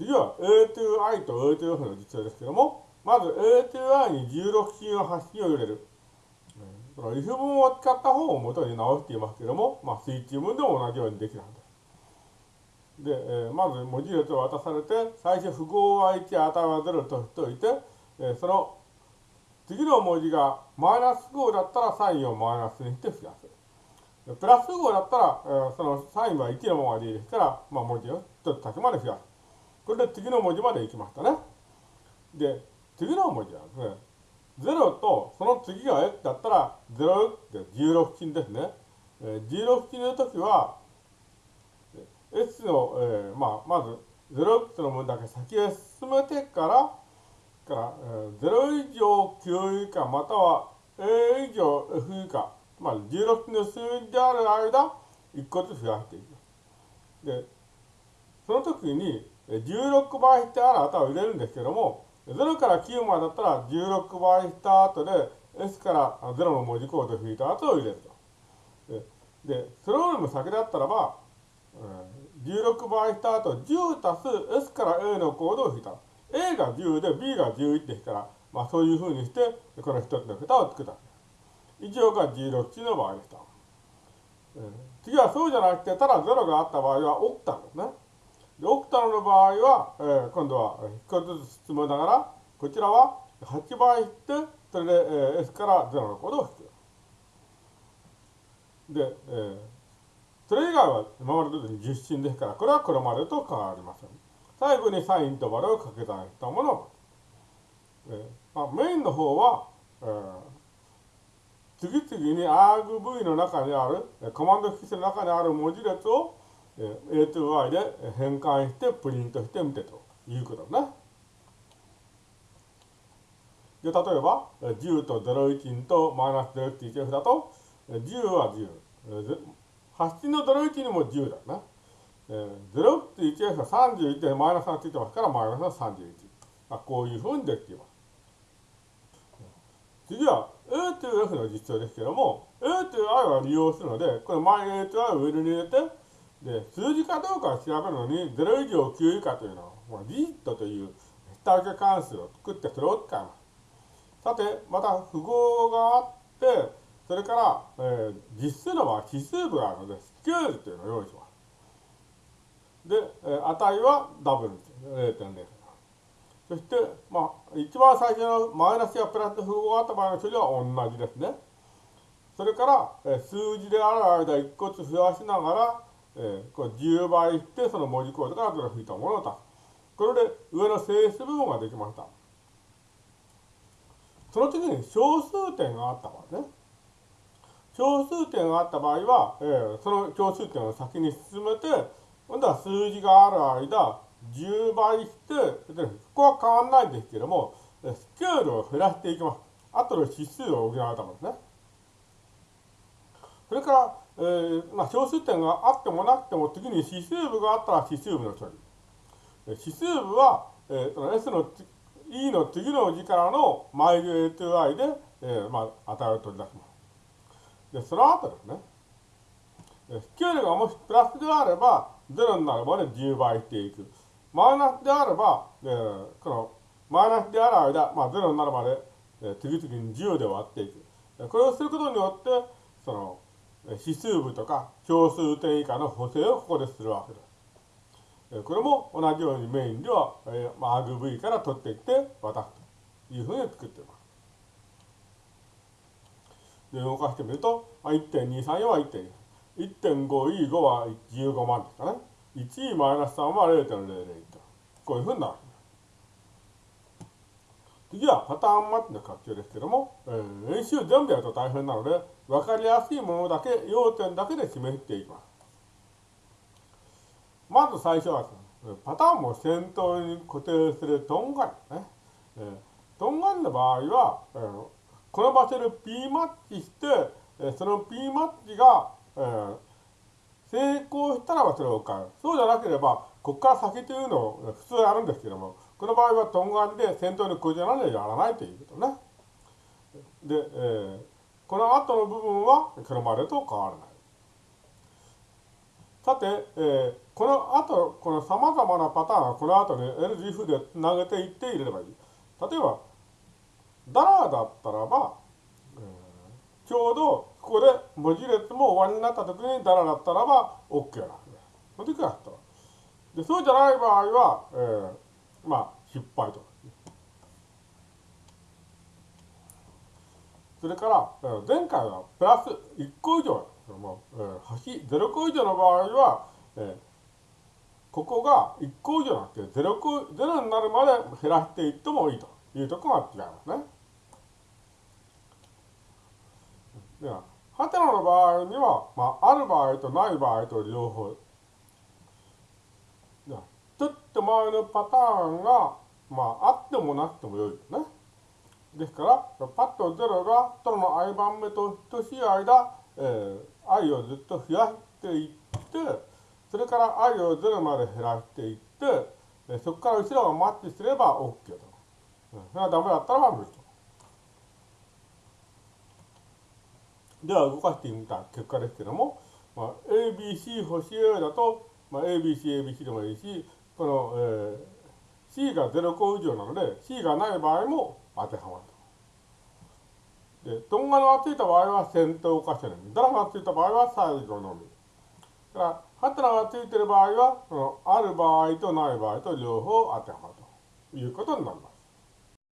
次は A to I と A to F の実装ですけども、まず A to I に16進の発信を入れる。この if 文を使った方を元に直していますけども、まあ、スイッチ文でも同じようにできたんです。で、えー、まず文字列を渡されて、最初符号は1、値は0としておいて、えー、その次の文字がマイナス号だったらサインをマイナスにして増やす。プラス号だったら、えー、そのサインは1のままでいいですから、まあ、文字を1つ先まで増やす。これで次の文字まで行きましたね。で、次の文字はですね、0とその次が x だったら0って16金ですね。えー、16金の時は、x の、えー、まあ、まず 0x の分だけ先へ進めてから、から、えー、0以上9以下または a 以上 f 以下、まあ、16の数字である間、1個ずつ増やしていきます。で、その時に16倍してある値を入れるんですけども、0から9までだったら16倍した後で S から0の文字コードを引いた後を入れると。で、それよりも先だったらば、16倍した後10足す S から A のコードを引いた。A が10で B が11ですから、まあそういうふうにして、この一つの桁を作った。以上が16値の場合でした。次はそうじゃなくて、ただ0があった場合はオクタですね。で、オクタの場合は、えー、今度は1個ずつ進めながら、こちらは8倍して、それで、えー、S から0のコードを引く。で、えー、それ以外は今までと10進ですから、これはこれまでと変わりません。最後にサインとバルを掛け算したものを、えーまあ、メインの方は、えー、次々に argv の中にある、コマンド引数の中にある文字列を A to Y で変換してプリントしてみてということね。で、例えば、10と01とマイナス 0.1F だと、10は10。発信の01にも10だな。0.1F が31でマイナスがついてますから、マイナスが31。まあ、こういうふうにできています。次は A to F の実装ですけども、A to I は利用するので、これ前 A to I を上に入れて、で、数字かどうかを調べるのに、0以上9以下というのを、まあ、リットという下請け関数を作ってそれを使います。さて、また符号があって、それから、えー、実数の場合、指数部があるので、スケールというのを用意します。で、えー、値はダブル0.0。そして、まあ、一番最初のマイナスやプラスの符号があった場合の処理は同じですね。それから、えー、数字である間1個ずつ増やしながら、えー、これ10倍して、その文字コードからそれを引いたものを足す。これで上の整数部分ができました。その次に小数点があった場合ね。小数点があった場合は、えー、その小数点を先に進めて、今度は数字がある間、10倍して、ここは変わらないんですけども、スケールを減らしていきます。あとで指数を補うためですね。それから、えー、まあ、小数点があってもなくても、次に指数部があったら指数部の処理。指数部は、えー、S の E の次の字からのマイル A to I で、えー、まあ、値を取り出します。で、その後ですね。スケールがもしプラスであれば、0になるまで10倍していく。マイナスであれば、えー、このマイナスである間、まあ、0になるまで、えー、次々に10で割っていく。これをすることによって、その、指数部とか小数点以下の補正をここでするわけです。これも同じようにメインでは、えーまあ、RV から取ってきて渡すというふうに作っています。で、動かしてみると、1.234は1.2。1.5E5 は15万ですかね。1E マイナス3は0.001と。こういうふうになる。次はパターンマッチの活用ですけども、えー、演習全部やると大変なので、わかりやすいものだけ、要点だけで示していきます。まず最初はパターンも先頭に固定するトンガンね。えー、トンガンの場合は、えー、この場所で P マッチして、えー、その P マッチが、えー、成功したらばそれを買う。そうじゃなければ、ここから先というのを普通あるんですけども、この場合はトンガンで先頭にこじらでやらないということね。で、えー、この後の部分はこれまでと変わらない。さて、えー、この後、この様々なパターンはこの後に LGF で投げていって入れればいい。例えば、ダラーだったらば、ちょうどここで文字列も終わりになった時にダラだったらば OK なんです。その時はでそうじゃない場合は、えー、まあ、失敗とか。それから、前回はプラス1個以上、もう、えー、端0個以上の場合は、ここが1個以上なくて0個、0になるまで減らしていってもいいというところが違いますね。では、ハテナの場合には、まあ、ある場合とない場合と両方。と前のパターンが、まあ、あってもなくてもよいですね。ですから、パッと0がとの i 番目と等しい間、えー、i をずっと増やしていって、それから i を0まで減らしていって、えそこから後ろがマッチすれば OK と。うん、それがダメだったら無理と。では動かしてみた結果ですけども、まあ、ABC 星 A だと、まあ、ABC、ABC でもいいし、この、えー、C が0個以上なので、C がない場合も当てはまると。で、トンガのがついた場合は先頭箇所のみ、ドラマがついた場合は最後のみ。だから、ハテナがついている場合は、そのある場合とない場合と両方当てはまるということになります。